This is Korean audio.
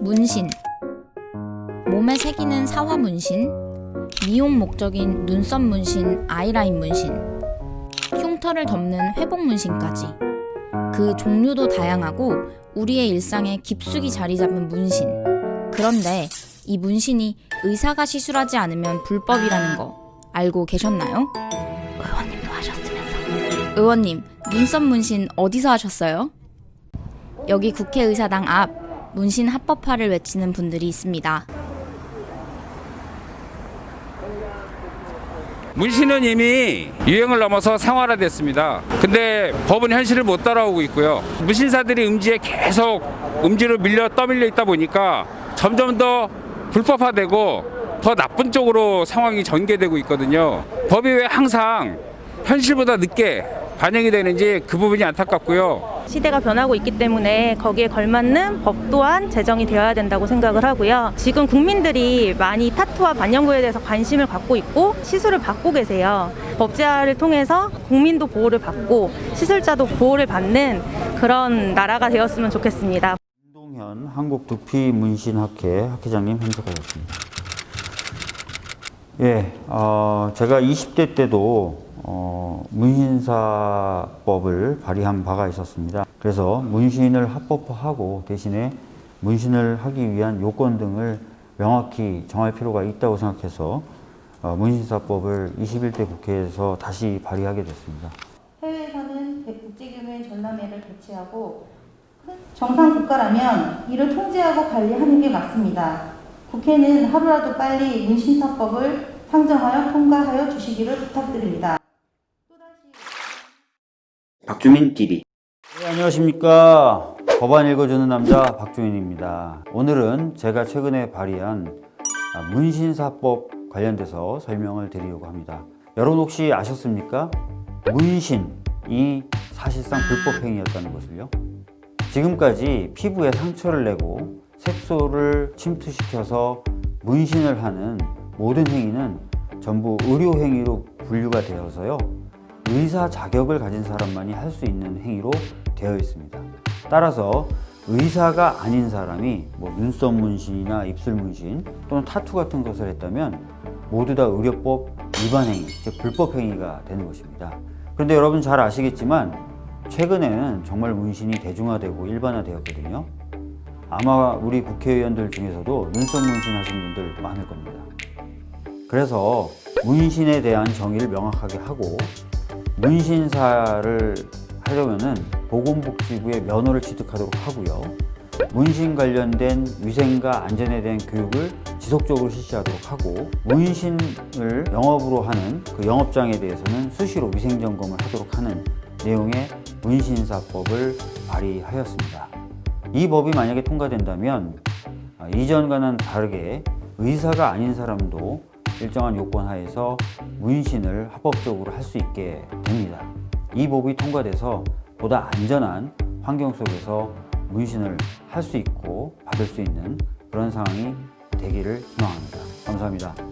문신. 몸에 새기는 사화 문신. 미용 목적인 눈썹 문신, 아이라인 문신. 흉터를 덮는 회복 문신까지. 그 종류도 다양하고 우리의 일상에 깊숙이 자리 잡은 문신. 그런데 이 문신이 의사가 시술하지 않으면 불법이라는 거 알고 계셨나요? 의원님도 하셨으면서. 의원님 눈썹 문신 어디서 하셨어요? 여기 국회의사당 앞 문신 합법화를 외치는 분들이 있습니다. 문신은 이미 유행을 넘어서 생활화됐습니다. 근데 법은 현실을 못 따라오고 있고요. 문신사들이 음지에 계속 음지로 밀려 떠밀려 있다 보니까 점점 더 불법화되고 더 나쁜 쪽으로 상황이 전개되고 있거든요. 법이 왜 항상 현실보다 늦게 반영이 되는지 그 부분이 안타깝고요. 시대가 변하고 있기 때문에 거기에 걸맞는 법 또한 제정이 되어야 된다고 생각을 하고요. 지금 국민들이 많이 타투와 반영구에 대해서 관심을 갖고 있고 시술을 받고 계세요. 법제화를 통해서 국민도 보호를 받고 시술자도 보호를 받는 그런 나라가 되었으면 좋겠습니다. 한국두피문신학회 학회장님 참석하셨습니다. 예, 어, 제가 20대 때도 어, 문신사법을 발의한 바가 있었습니다. 그래서 문신을 합법화하고 대신에 문신을 하기 위한 요건 등을 명확히 정할 필요가 있다고 생각해서 어, 문신사법을 21대 국회에서 다시 발의하게 됐습니다. 해외에서는 국제규모의 전람회를 개최하고 정상 국가라면 이를 통제하고 관리하는 게 맞습니다. 국회는 하루라도 빨리 문신사법을 상정하여 통과하여 주시기를 부탁드립니다. 박주민 TV 네, 안녕하십니까. 법안 읽어주는 남자 박주민입니다. 오늘은 제가 최근에 발의한 아, 문신사법 관련돼서 설명을 드리려고 합니다. 여러분 혹시 아셨습니까? 문신이 사실상 불법 행위였다는 것을요. 지금까지 피부에 상처를 내고 색소를 침투시켜서 문신을 하는 모든 행위는 전부 의료 행위로 분류가 되어서요. 의사 자격을 가진 사람만이 할 수 있는 행위로 되어 있습니다. 따라서 의사가 아닌 사람이 뭐 눈썹 문신이나 입술 문신 또는 타투 같은 것을 했다면 모두 다 의료법 위반 행위, 즉 불법 행위가 되는 것입니다. 그런데 여러분 잘 아시겠지만 최근에는 정말 문신이 대중화되고 일반화되었거든요. 아마 우리 국회의원들 중에서도 눈썹 문신 하신 분들 많을 겁니다. 그래서 문신에 대한 정의를 명확하게 하고 문신사를 하려면은 보건복지부의 면허를 취득하도록 하고요. 문신 관련된 위생과 안전에 대한 교육을 지속적으로 실시하도록 하고 문신을 영업으로 하는 그 영업장에 대해서는 수시로 위생점검을 하도록 하는 내용의 문신사법을 발의하였습니다. 이 법이 만약에 통과된다면 아, 이전과는 다르게 의사가 아닌 사람도 일정한 요건 하에서 문신을 합법적으로 할 수 있게 됩니다. 이 법이 통과돼서 보다 안전한 환경 속에서 문신을 할 수 있고 받을 수 있는 그런 상황이 되기를 희망합니다. 감사합니다.